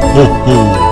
吼吼！